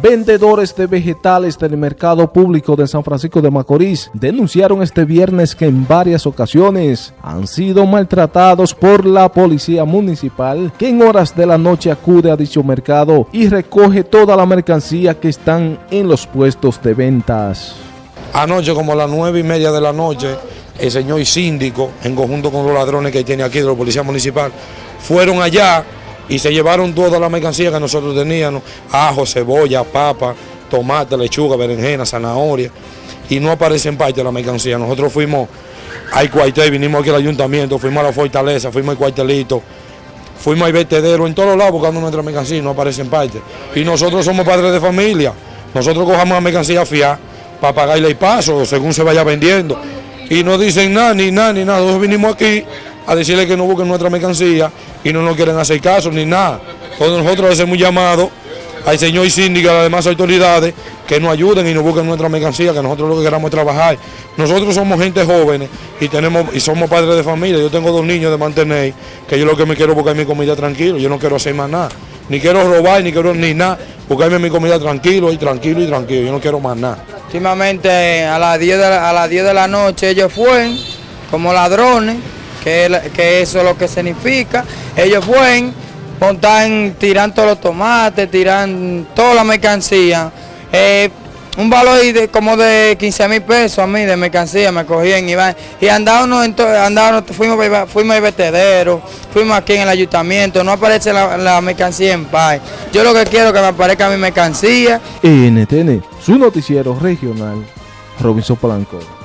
Vendedores de vegetales del mercado público de San Francisco de Macorís denunciaron este viernes que en varias ocasiones han sido maltratados por la policía municipal que en horas de la noche acude a dicho mercado y recoge toda la mercancía que están en los puestos de ventas. Anoche como a las nueve y media de la noche el señor síndico en conjunto con los ladrones que tiene aquí de la policía municipal fueron allá y se llevaron toda la mercancía que nosotros teníamos, ajo, cebolla, papa, tomate, lechuga, berenjena, zanahoria, y no aparece en parte la mercancía. Nosotros fuimos al cuartel, vinimos aquí al ayuntamiento, fuimos a la fortaleza, fuimos al cuartelito, fuimos al vertedero, en todos lados buscando nuestra mercancía no aparece en parte. Y nosotros somos padres de familia, nosotros cojamos la mercancía fiar para pagarle el paso según se vaya vendiendo. Y no dicen nada, ni nada, ni nada. Nosotros vinimos aquí a decirle que no busquen nuestra mercancía y no nos quieren hacer caso ni nada. Entonces nosotros hacemos un llamado al señor síndico y a las demás autoridades que nos ayuden y nos busquen nuestra mercancía, que nosotros lo que queramos es trabajar. Nosotros somos gente jóvenes y tenemos y somos padres de familia. Yo tengo dos niños de mantener, que yo lo que me quiero buscar mi comida tranquilo, yo no quiero hacer más nada. Ni quiero robar, ni quiero ni nada, buscarme mi comida tranquilo y tranquilo y tranquilo, yo no quiero más nada. Últimamente a las 10 de la, a las 10 de la noche ellos fueron como ladrones que, eso es lo que significa. Ellos fueron, montan, tiran todos los tomates, tiran toda la mercancía. Eh, un valor de, como de 15 mil pesos a mí de mercancía me cogían y, y andábamos, andábamos fuimos, fuimos al vertedero, fuimos aquí en el ayuntamiento, no aparece la, mercancía en paz. Yo lo que quiero es que me aparezca mi mercancía. NTN, su noticiero regional, Robinson Polanco.